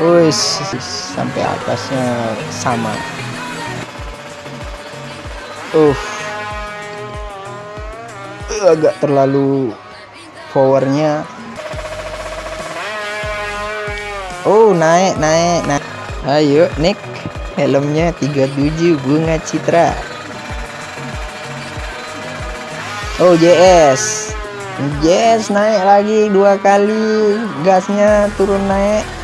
atasnya sampai atasnya sama. Uh, agak terlalu powernya. Oh, naik, naik, naik. Ayo, Nick. Helmnya 37 bunga citra. Oh, JS. JS naik lagi dua kali. Gasnya turun naik.